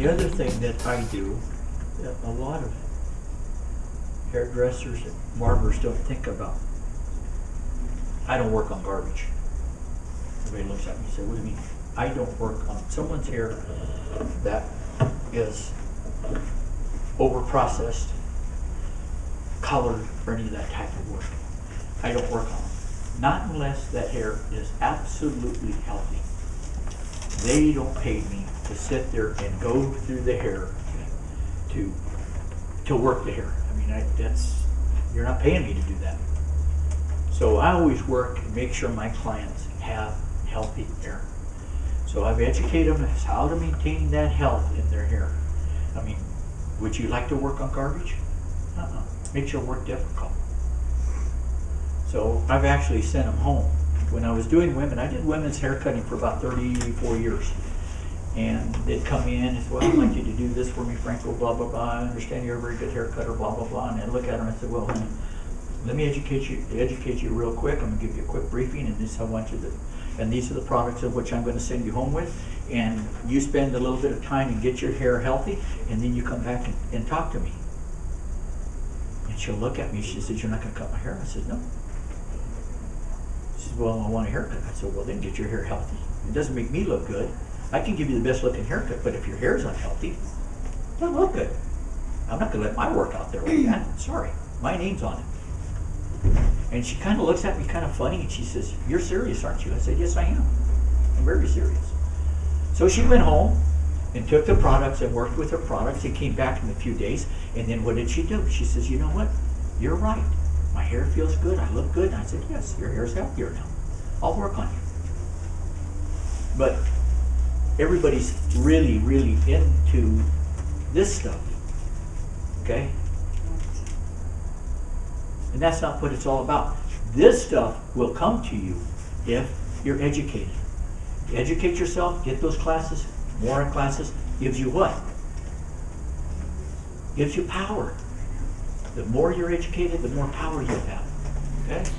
the other thing that I do, that a lot of hairdressers and barbers don't think about. I don't work on garbage. Everybody looks at me and says, what do you mean? I don't work on someone's hair that is over-processed, colored, or any of that type of work. I don't work on them. Not unless that hair is absolutely healthy. They don't pay me to sit there and go through the hair to, to work the hair. I mean, I, that's, you're not paying me to do that. So I always work and make sure my clients have healthy hair. So I've educated them as how to maintain that health in their hair. I mean, would you like to work on garbage? Uh-uh. Makes your work difficult. So I've actually sent them home. When I was doing women, I did women's hair cutting for about 34 years. And they'd come in and say, well, I'd like you to do this for me, Franco, blah, blah, blah. I understand you're a very good hair cutter, blah, blah, blah. And I'd look at them and say, well, honey, let me educate you, educate you real quick. I'm gonna give you a quick briefing and this is how I want you to, and these are the products of which I'm gonna send you home with. And you spend a little bit of time and get your hair healthy, and then you come back and, and talk to me. And she'll look at me, she says, you're not gonna cut my hair? I said, no. She says, well, I want a haircut. I said, well, then get your hair healthy. It doesn't make me look good. I can give you the best looking haircut, but if your hair's unhealthy, it doesn't look good. I'm not gonna let my work out there like that. Sorry, my name's on it. And she kind of looks at me kind of funny and she says, You're serious, aren't you? I said, Yes, I am. I'm very serious. So she went home and took the products and worked with her products and came back in a few days. And then what did she do? She says, You know what? You're right. My hair feels good. I look good. And I said, Yes, your hair's healthier now. I'll work on you. But everybody's really, really into this stuff. Okay? And that's not what it's all about. This stuff will come to you if you're educated. Educate yourself, get those classes, more classes, gives you what? Gives you power. The more you're educated, the more power you'll have. Okay?